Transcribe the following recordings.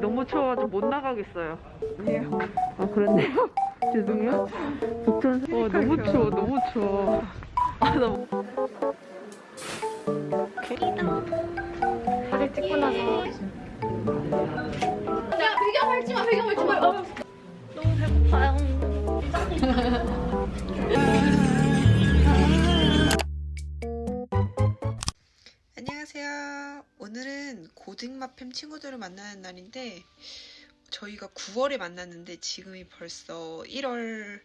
너무 추워가지고 못 나가겠어요. 아 그렇네요. 죄송해요. 북촌 어, 너무 추워, 너무 추워. 아, 너무. 사진 찍고 나서 야 배경 밟지 마 배경 밟지 마 어. 너무 배고파요. 고등마팸 친구들을 만나는 날인데 저희가 9월에 만났는데 지금이 벌써 1월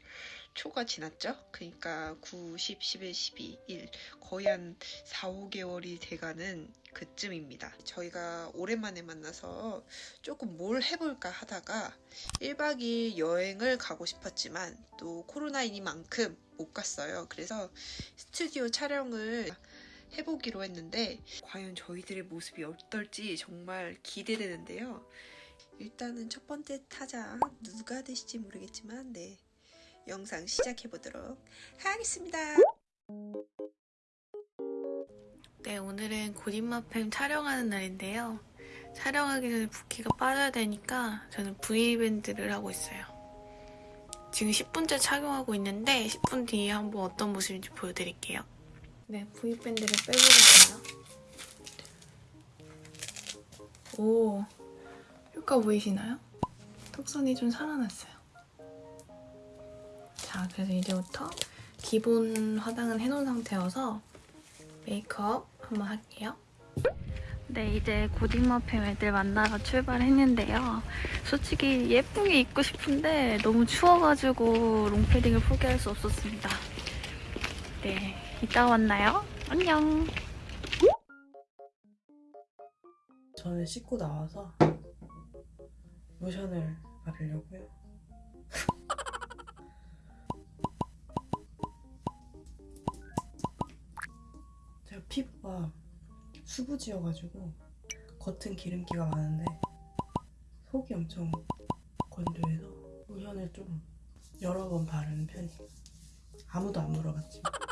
초가 지났죠? 그러니까 9, 10, 11, 12, 1 거의 한 4, 5개월이 돼가는 그쯤입니다. 저희가 오랜만에 만나서 조금 뭘 해볼까 하다가 1박 2일 여행을 가고 싶었지만 또 코로나이니만큼 못 갔어요. 그래서 스튜디오 촬영을 해보기로 했는데 과연 저희들의 모습이 어떨지 정말 기대되는데요. 일단은 첫 번째 타자 누가 되실지 모르겠지만 네 영상 시작해 보도록 하겠습니다. 네, 오늘은 고딩마팸 촬영하는 날인데요. 촬영하기 전에 붓기가 빠져야 되니까 저는 V밴드를 하고 있어요. 지금 10분째 착용하고 있는데 10분 뒤에 한번 어떤 모습인지 보여드릴게요. 네, V밴드를 빼보겠습니다. 오, 효과 보이시나요? 턱선이 좀 살아났어요. 자, 그래서 이제부터 기본 화장은 해놓은 상태여서 메이크업 한번 할게요. 네, 이제 고딩마팸 애들 만나러 출발했는데요. 솔직히 예쁘게 입고 싶은데 너무 추워가지고 롱패딩을 포기할 수 없었습니다. 네, 이따 만나요. 안녕. 저는 씻고 나와서 로션을 바르려고요. 제가 피부가 수부지여가지고 겉은 기름기가 많은데 속이 엄청 건조해서 로션을 좀 여러 번 바르는 편이에요. 아무도 안 물어봤지만.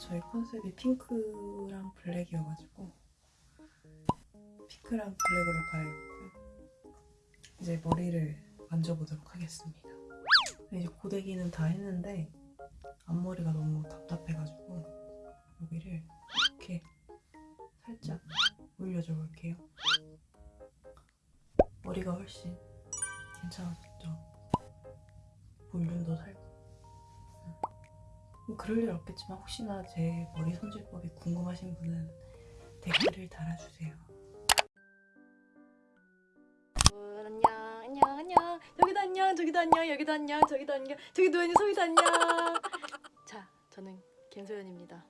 저희 컨셉이 핑크랑 블랙이어가지고 핑크랑 블랙으로 갈아입고요. 이제 머리를 만져보도록 하겠습니다. 이제 고데기는 다 했는데 앞머리가 너무 답답해가지고 여기를 이렇게 살짝 올려줘 볼게요. 머리가 훨씬 괜찮아졌죠? 볼륨도 살고 뭐 그럴 일 없겠지만 혹시나 제 머리 손질법이 궁금하신 분은 댓글을 달아주세요. 안녕 안녕 안녕 여기도 안녕 저기도 안녕 여기도 안녕 저기도 안녕 저기 누워있는 소희도 안녕 자 저는 김소연입니다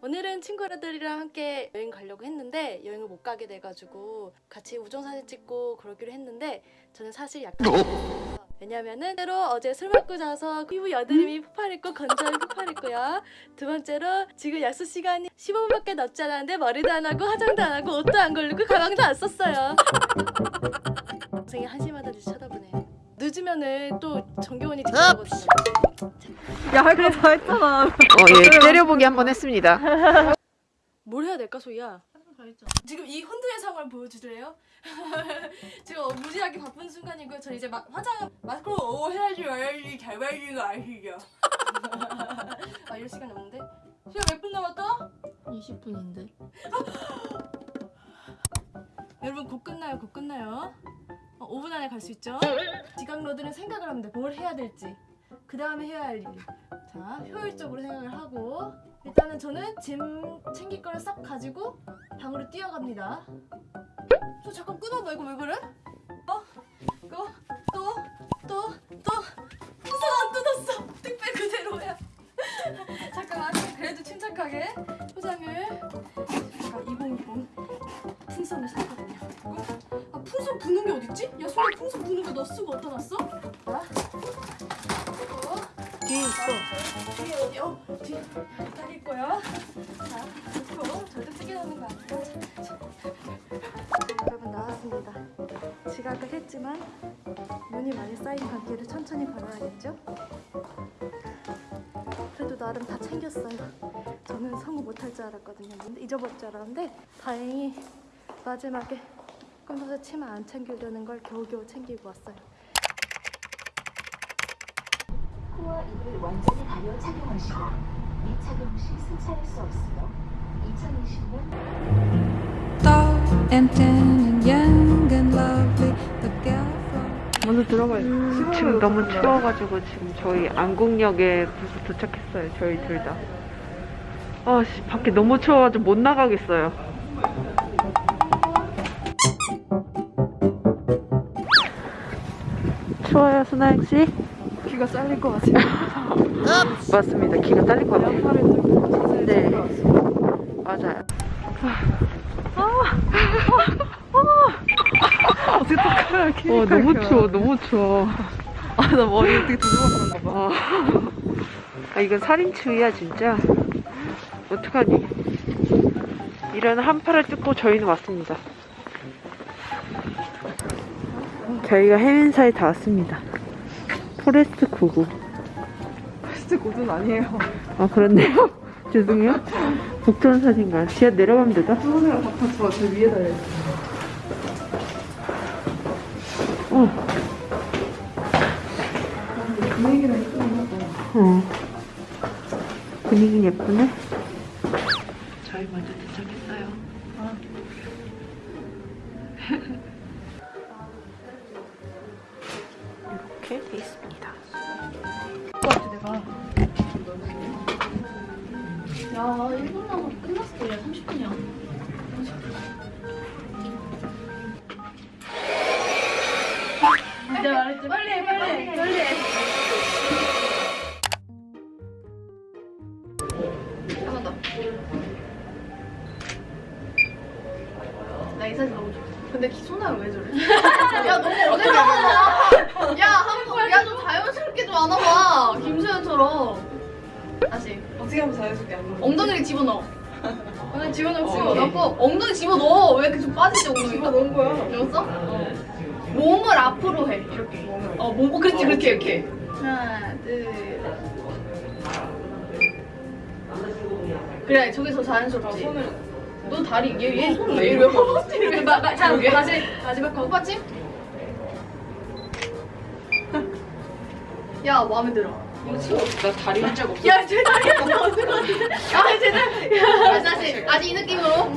오늘은 친구들이랑 함께 여행 가려고 했는데 여행을 못 가게 돼가지고 같이 우정사진 찍고 그러기로 했는데 저는 사실 약간. 왜냐면은 때로 어제 술 먹고 자서 피부 여드름이 폭발했고 건조함이 폭발했고요 두 번째로 지금 약속 시간이 15분밖에 남지 않았는데 머리도 안 하고 화장도 안 하고 옷도 안 걸리고 가방도 안 썼어요 동생이 한심하다 듯이 쳐다보네 늦으면은 또 정겨운이 지나거든요 야, 할 거 다 했잖아. 어, 예, 때려보기 한번 했습니다. 뭘 해야 될까 소희야? 지금 이 혼두의 상황을 보여주실래요? 지금 어, 무지하게 바쁜 순간이고요. 저 이제 마, 화장 마스크로 오 해야지 와야지 잘 발리는 거 아시죠? 아 이럴 시간이 없는데? 시간 몇 분 남았다? 20분인데. 여러분 곧 끝나요 곧 끝나요 어, 5분 안에 갈 수 있죠? 지각러들은 생각을 하면 돼 뭘 해야 될지 그 다음에 해야 할 일. 자 효율적으로 생각을 하고 일단은 저는 짐 챙길 거를 싹 가지고 방으로 뛰어갑니다 저 잠깐 끊어봐 이거 왜 그래? 어? 이거 또? 또? 또? 풍선 안 뜯었어 택배 그대로야 잠깐만 그래도 침착하게 포장을 제가 2020 풍선을 샀거든요 그리고 아 풍선 부는 게 어딨지? 야 소리 풍선 부는 거 너 쓰고 어디다 놨어? 뒤에 여기 있고요 자 놓고 절대 놓는 거 아니에요 자, 자. 여러분 나왔습니다 지각을 했지만 눈이 많이 쌓인 관계를 천천히 걸어야겠죠? 나름 다 챙겼어요. 저는 성우 못할 줄 알았거든요. 잊어버릴 줄 알았는데 다행히 마지막에 검사서 치마 안 챙기려는 걸 겨우겨우 챙기고 왔어요. 코와 입을 완전히 가려 착용하시고 미 착용 시 승차할 수 없으며 2020년 Anton and young and lovely, the girl from 먼저 들어가요. 지금 너무 추워가지고 지금 저희 안국역에 벌써 도착했어요. 저희 둘 다. 아, 씨, 밖에 너무 추워가지고 못 나가겠어요. 추워요, 수나영 씨? 귀가 잘릴 것 같아요. 맞습니다. 기가 딸릴 것 같아요. 팔을 들고 자세히 네. 들어왔어요. 맞아요. 어떻게 똑바로 어, 너무 추워, 너무 추워. 아, 나 머리 어떻게 그런가 봐. 어. 아, 이건 살인추위야, 진짜. 어떡하니. 이런 한파를 뚫고 저희는 왔습니다. 저희가 해면사에 다 왔습니다. 포레스트 99. 진 짜 고든 아니에요. 아, 그렇네요. 죄송해요. 북촌 사진관. 지하 내려가면 되죠? 수선이랑 닥터 저저 위에 달려있어요. 어. 분위기랑 예쁘나 어. 분위기 예쁘네. 저희 먼저 말했지 빨리 해 빨리 해 빨리 해 한번 더. 나이 사진 너무 좋아. 근데 기소나요 왜 저래? 야 너무 오래 잡아. 야 한번 야좀 자연스럽게 좀 안아봐. 김수현처럼. 다시. 어떻게 하면 자연스럽게 안 먹어? 엉덩이를 집어넣어. 엉덩이 집어넣고 집어넣고 엉덩이 집어넣어. 왜 이렇게 좀 빠지지 엉덩이가? 집어넣은 거야. 넣었어? 몸을 앞으로 해. 이렇게. 어, 몸, 어, 그렇지, 그렇게, 이렇게. 하나, 둘. 그래, 저기서 자연스럽지. 너 다리, 얘, 얘 손을 왜 이래? 이렇게 막, 막, 자, 다시, 마지막 거. 오빠지? 야, 마음에 들어. 나 다리 한적 없어. 야, 제 다리 안 나오는 것 같은데? 야, 제 다리. 야, 다시, 다시 이 느낌으로.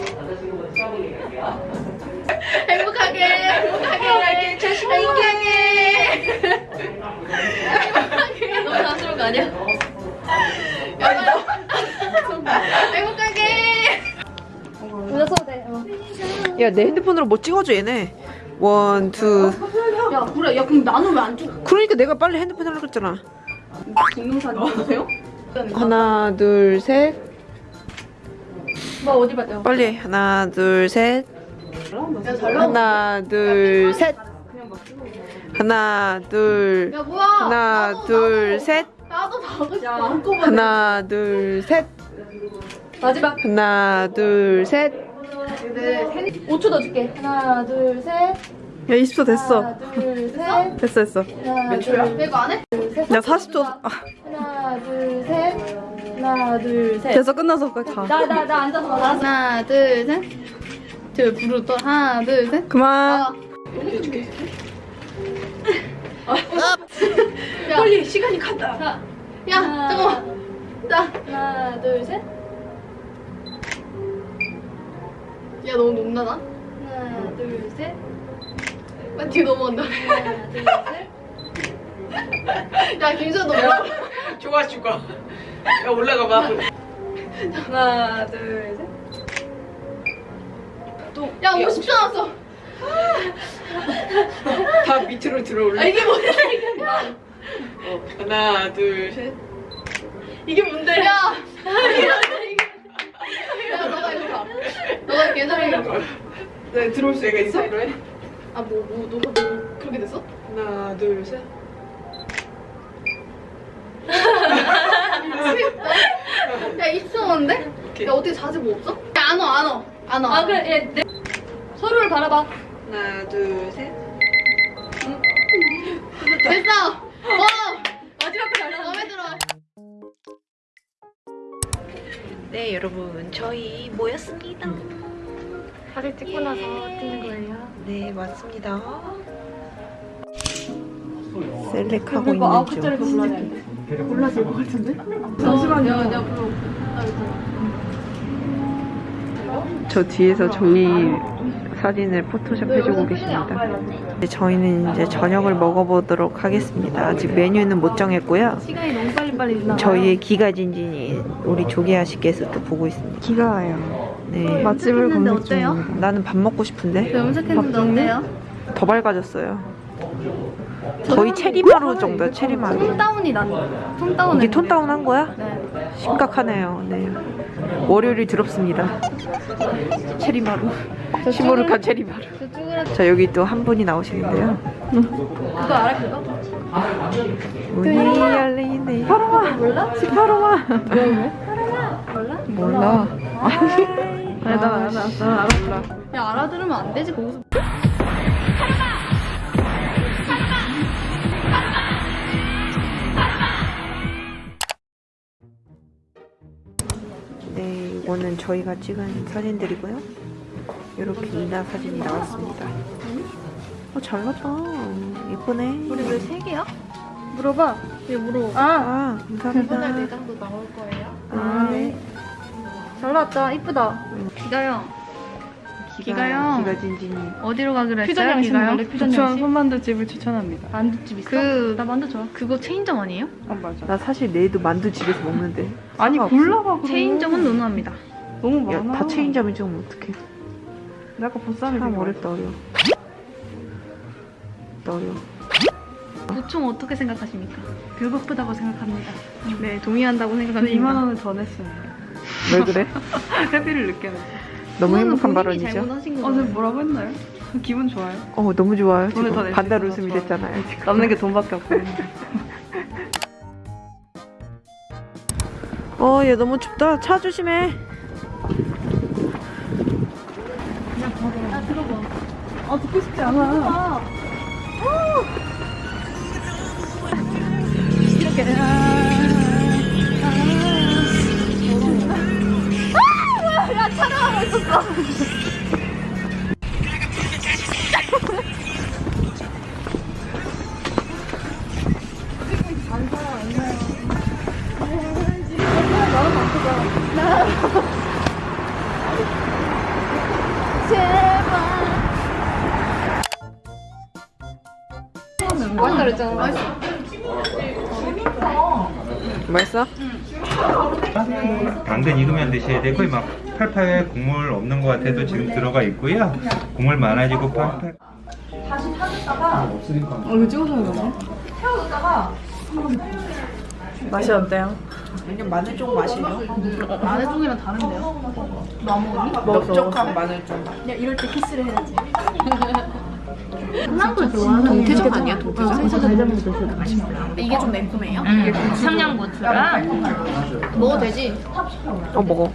왜냐면. 행복하게, 행복하게, 행복하게. 행복하게. 너무 자연스러운 거 아니야? 행복하게. 웃어도 돼. 어. 야, 내 핸드폰으로 뭐 찍어줘, 얘네. one, two. 야, 그래. 야, 그럼 나는 왜 안 찍어? 그러니까 내가 빨리 핸드폰 하려고 했잖아. 동영상 찍으세요? 하나, 둘, 셋. 뭐 어디 봤대요? 빨리. 해. 하나, 둘, 셋. 야, 잘 나와. 하나, 둘, 셋. 하나, 둘. 야, 뭐야? 하나, 나도, 둘, 나도. 셋. 나도 가고 싶어. 한꺼번에. 하나, 둘, 셋. 마지막. 하나, 둘, 셋. 네, 5초 더 줄게. 하나, 둘, 셋. 야, 20초 됐어. 하나, 둘, 셋. 됐어, 됐어. 하나, 몇 초야? 이거 안 해? 둘, 셋. 야, 40초. 아, 하나, 둘, 셋. 하나, 둘, 셋. 됐어, 끝나서 빨리 가. 나, 나, 나 앉아서 봐. 하나, 둘, 셋. 저 부르 또 하나, 둘, 셋. 그만. 아. 야, 빨리 시간이 간다. 자, 야, 잠깐만. 자, 하나, 둘, 셋. 야, 너무 높나다. 하나, 둘, 셋. 아, 뒤에 넘어간다. 하나, 둘, 셋. 야, 김수현 너 뭐야? 좋아, 죽어. 야, 올라가 봐. 하나, 둘, 셋. 또. 야, 50초 남았어. 다 밑으로 들어올래. 아, 이게 뭐야, 이게. 어, 하나, 둘, 셋. 이게 뭔데? 야! 너가 이거 봐. 너가 계산해 이거 봐. 네, 들어올 수 있어? 아, 뭐, 뭐, 너가 뭐, 그렇게 됐어? 하나, 둘, 셋. 야 20초 남았는데? 야 어떻게 자지 뭐 없어? 야 안 와 안 와. 안 와. 아 그래. 얘 내... 서로를 바라봐. 하나 둘셋. 됐어. 와. 마지막 거 잘나 마음에 들어. 네 여러분. 저희 모였습니다. 음. 사진 찍고 나서 예. 찍는 거예요. 네 맞습니다. 셀렉하고 있는 중 몰라질 것 같은데? 잠시만요. 내가 불러. 저 뒤에서 저희 사진을 포토샵 해주고 계십니다. 이제 저희는 이제 저녁을 먹어보도록 하겠습니다. 아직 메뉴는 못 정했고요. 시간이 너무 빨리빨리 지나. 저희의 기가 진진이 우리 조계아 씨께서 또 보고 있습니다. 기가 와요. 네. 맛집을 검색? 중입니다. 나는 밥 먹고 싶은데 염색했는데 어때요? 더 밝아졌어요. 거의 체리마루 정도야, 체리마루. tone down이 난 tone down 이게 tone down 한 거야? 네. 심각하네요. 네. 월요일이 더럽습니다. 체리마루. 시무룩한 체리마루. 자 여기 또 한 분이 나오시는데요. 그거 알아 그거? 문이 열리네. 파로마 몰라? 왜? 몰라? 몰라. 아니, 난 알아. 난 알았어. 야 알아들으면 안 되지 거기서 네, 이거는 저희가 찍은 사진들이고요. 이렇게 이나 사진이 나왔습니다. 어, 잘 났다. 예쁘네. 우리 왜 세 개야? 물어봐 얘 물어 아 아, 감사합니다. 내장도 나올 거예요? 아, 네. 잘 나왔다 이쁘다 기가요 기가요? 기가 진진이. 어디로 가기로 퓨전 했어요 퓨전 양식. 손만두 집을 추천합니다. 만두집 있어? 그... 나 만두 좋아 그거 체인점 아니에요? 아 맞아. 나 사실 내일도 만두 집에서 먹는데. 아니. 골라봐 그럼. 체인점은 논의합니다 너무 야, 많아. 다 체인점이 좀 어떡해. 나 아까 보쌈이 참 어렵다, 어려워. 어려워. 보충 어떻게 생각하십니까? 배고프다고 생각합니다 네 동의한다고 생각합니다 2만 원을 더 냈어요. 왜 그래? 회비를 늦게 냈어. 너무 행복한 발언이죠? 잘못하신 어, 뭐라고 했나요? 기분 좋아요. 어, 너무 좋아요. 오늘 더 반달 웃음이 좋아요. 됐잖아요, 지금. 남는 게 돈밖에 없어요. 어, 얘 너무 춥다. 차 조심해. 아 듣고 싶지 않아. 맛있어? 당근 익으면 드셔야 되고 막 팔팔 국물 없는 것 같아도 지금 들어가 있고요. 국물 많아지고 팔팔. 어 이거 찍어서 하는 거네. 맛이 어때요? 왜냐면 마늘 좀 마시려. 마늘 종이랑 다른데요? 넓적한 마늘 좀. 야 이럴 때 키스를 해야지 한남도 좋아하는 동태전 아니야, 동태전? 이게 좀 매콤해요? 청양고추랑 먹어도 되지? 어, 먹어.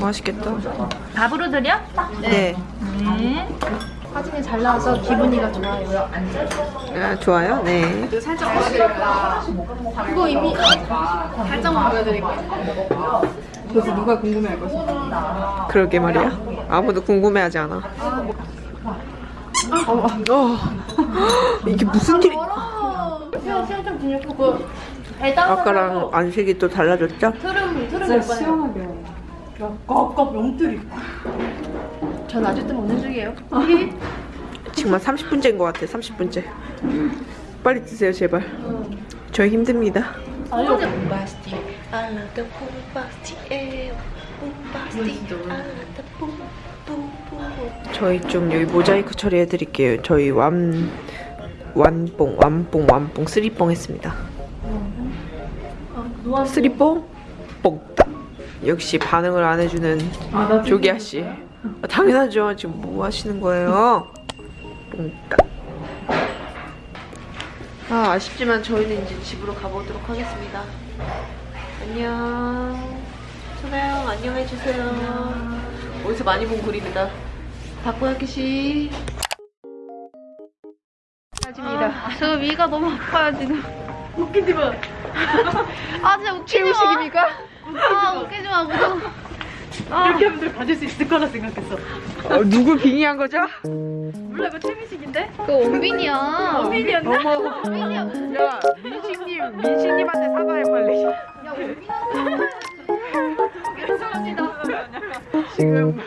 맛있겠다. 밥으로 드려? 네. 네. 사진이 잘 나와서 기분이가 좋아요 아, 좋아요? 네. 살짝 보여드릴까? 그거 이미 살짝만 보여드릴게요 그래서 누가 궁금해할 것이야. 그러게 말이야. 아무도 궁금해하지 않아. 어, 어. 이게 무슨 일이? 배당 아까랑 안색이 또 달라졌죠? 트름 트름 진짜 몇 번이요? 야, 껍껍 용들이. 전 아직도 먹는 중이에요 지금 한 30분째인 것 같아, 30분째. 빨리 드세요, 제발. 저희 힘듭니다. 저희 좀 여기 모자이크 처리해 드릴게요. 저희 완 완뽕 완뽕 완뽕 쓰리뽕 했습니다. 쓰리뽕 뽕따. 역시 반응을 안 해주는 조기아 씨. 아, 당연하죠. 지금 뭐 하시는 거예요? 아 아쉽지만 저희는 이제 집으로 가보도록 하겠습니다. 안녕. 천하영 안녕해 주세요. 어디서 많이 본 글입니다. 다코야키 씨. 아, 저 위가 너무 아파요 지금 웃기지 마. 아 진짜 웃기지 마. 최우식입니까? 아 웃기지 마 무서워. 이렇게 하면 들 받을 수 있을 거라 생각했어. 어, 누구 빙의한 거죠? 몰라 이거 최민식인데? 그 원빈이야. 원빈이었나? 어머, 원빈이야. 야 민식님 민식님한테 사과해 빨리. 야 원빈아. 죄송합니다. 지금